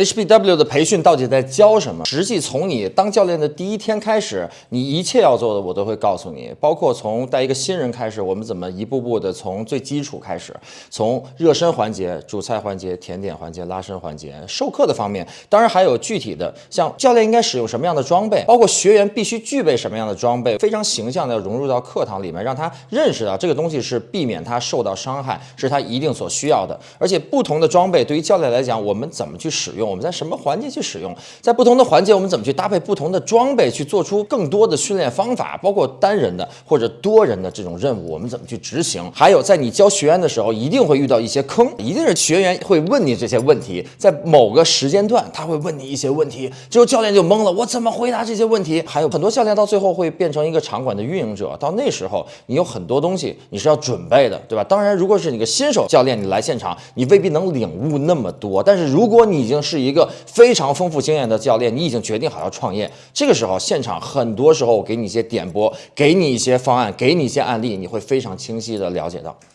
HBW 的培训到底在教什么？实际从你当教练的第一天开始，你一切要做的我都会告诉你，包括从带一个新人开始，我们怎么一步步的从最基础开始，从热身环节、主菜环节、甜点环节、拉伸环节、授课的方面，当然还有具体的，像教练应该使用什么样的装备，包括学员必须具备什么样的装备，非常形象的融入到课堂里面，让他认识到这个东西是避免他受到伤害，是他一定所需要的。而且不同的装备对于教练来讲，我们怎么去使用？我们在什么环节去使用？在不同的环节，我们怎么去搭配不同的装备，去做出更多的训练方法？包括单人的或者多人的这种任务，我们怎么去执行？还有，在你教学员的时候，一定会遇到一些坑，一定是学员会问你这些问题，在某个时间段，他会问你一些问题，之后教练就懵了，我怎么回答这些问题？还有很多教练到最后会变成一个场馆的运营者，到那时候，你有很多东西你是要准备的，对吧？当然，如果是你个新手教练，你来现场，你未必能领悟那么多，但是如果你已经是一个非常丰富经验的教练，你已经决定好要创业，这个时候现场很多时候我给你一些点拨，给你一些方案，给你一些案例，你会非常清晰的了解到。